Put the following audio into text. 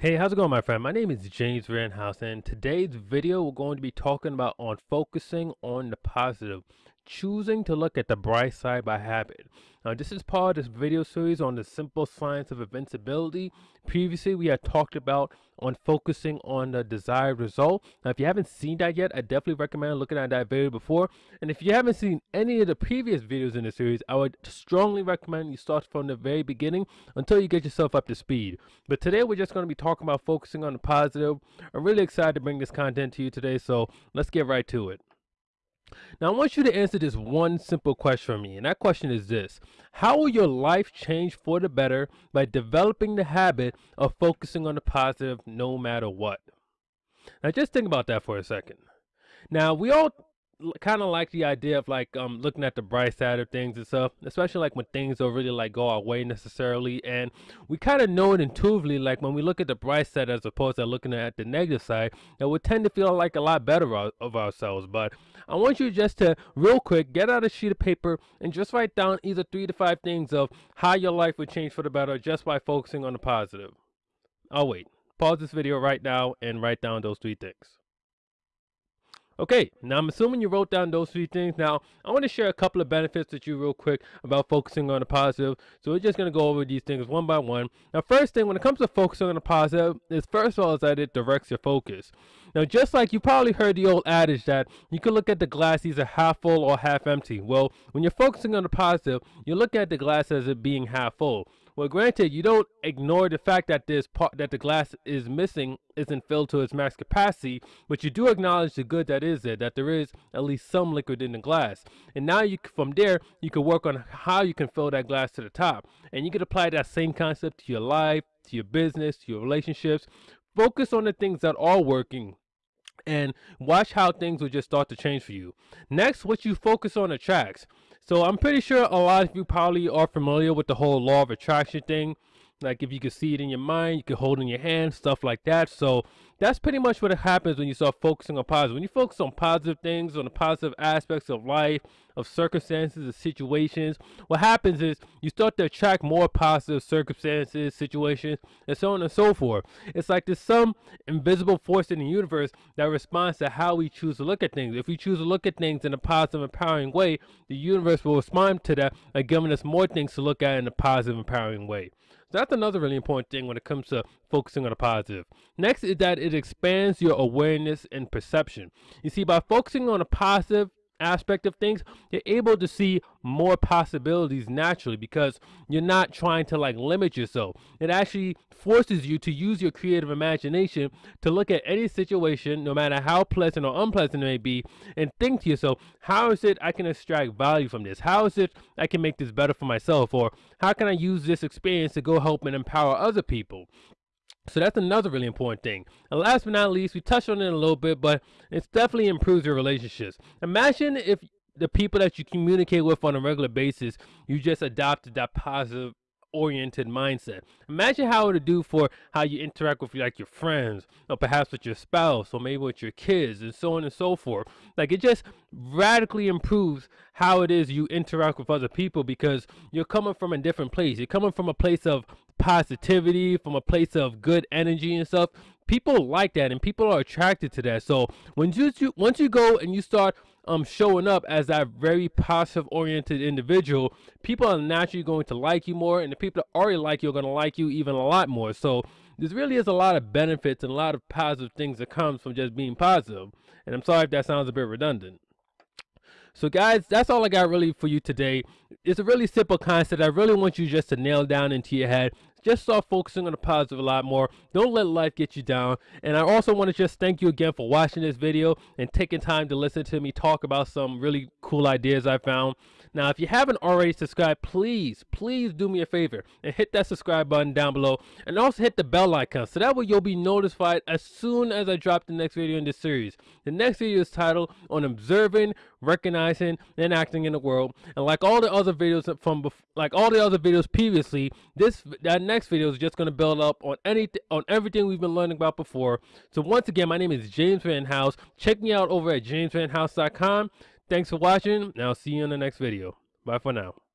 Hey, how's it going, my friend? My name is James Vanhouse, and today's video we're going to be talking about on focusing on the positive, choosing to look at the bright side by habit. Now, this is part of this video series on the simple science of invincibility. Previously, we had talked about on focusing on the desired result. Now, if you haven't seen that yet, I definitely recommend looking at that video before. And if you haven't seen any of the previous videos in the series, I would strongly recommend you start from the very beginning until you get yourself up to speed. But today, we're just going to be talking about focusing on the positive. I'm really excited to bring this content to you today, so let's get right to it. Now, I want you to answer this one simple question for me, and that question is this How will your life change for the better by developing the habit of focusing on the positive no matter what? Now, just think about that for a second. Now, we all kind of like the idea of like um looking at the bright side of things and stuff especially like when things don't really like go our way necessarily and we kind of know it intuitively like when we look at the bright side as opposed to looking at the negative side that we tend to feel like a lot better of ourselves but i want you just to real quick get out a sheet of paper and just write down either three to five things of how your life would change for the better just by focusing on the positive. I'll wait. Pause this video right now and write down those three things Okay, now I'm assuming you wrote down those three things. Now, I want to share a couple of benefits with you real quick about focusing on the positive. So we're just going to go over these things one by one. Now, first thing, when it comes to focusing on the positive, is first of all is that it directs your focus. Now, just like you probably heard the old adage that you can look at the glass either half full or half empty. Well, when you're focusing on the positive, you look at the glass as it being half full. Well, granted, you don't ignore the fact that this part that the glass is missing isn't filled to its max capacity, but you do acknowledge the good that is there, that there is at least some liquid in the glass. And now you from there, you can work on how you can fill that glass to the top. And you can apply that same concept to your life, to your business, to your relationships. Focus on the things that are working and watch how things will just start to change for you. Next, what you focus on attracts. So I'm pretty sure a lot of you probably are familiar with the whole law of attraction thing. Like if you can see it in your mind, you can hold it in your hand, stuff like that. So that's pretty much what happens when you start focusing on positive. When you focus on positive things, on the positive aspects of life, of circumstances, of situations, what happens is you start to attract more positive circumstances, situations, and so on and so forth. It's like there's some invisible force in the universe that responds to how we choose to look at things. If we choose to look at things in a positive, empowering way, the universe will respond to that by giving us more things to look at in a positive, empowering way. So that's another really important thing when it comes to focusing on the positive. Next is that it expands your awareness and perception. You see, by focusing on a positive, aspect of things, you're able to see more possibilities naturally because you're not trying to like limit yourself. It actually forces you to use your creative imagination to look at any situation, no matter how pleasant or unpleasant it may be, and think to yourself, how is it I can extract value from this? How is it I can make this better for myself? Or how can I use this experience to go help and empower other people? So that's another really important thing. And last but not least, we touched on it a little bit, but it definitely improves your relationships. Imagine if the people that you communicate with on a regular basis, you just adopted that positive oriented mindset. Imagine how it would do for how you interact with like your friends, or perhaps with your spouse, or maybe with your kids, and so on and so forth. Like it just radically improves how it is you interact with other people because you're coming from a different place. You're coming from a place of positivity, from a place of good energy and stuff. People like that, and people are attracted to that. So when you, you once you go and you start um showing up as that very positive oriented individual, people are naturally going to like you more, and the people that already like you are going to like you even a lot more. So there really is a lot of benefits and a lot of positive things that comes from just being positive. And I'm sorry if that sounds a bit redundant. So guys, that's all I got really for you today. It's a really simple concept. I really want you just to nail down into your head just start focusing on the positive a lot more. Don't let life get you down. And I also want to just thank you again for watching this video and taking time to listen to me talk about some really cool ideas I found. Now, if you haven't already subscribed, please, please do me a favor and hit that subscribe button down below and also hit the bell icon so that way you'll be notified as soon as I drop the next video in this series. The next video is titled on observing, recognizing, and acting in the world. And like all the other videos from like all the other videos previously, this that next video is just going to build up on anything on everything we've been learning about before. So once again, my name is James Van House. Check me out over at jamesvanhouse.com. Thanks for watching, and I'll see you in the next video. Bye for now.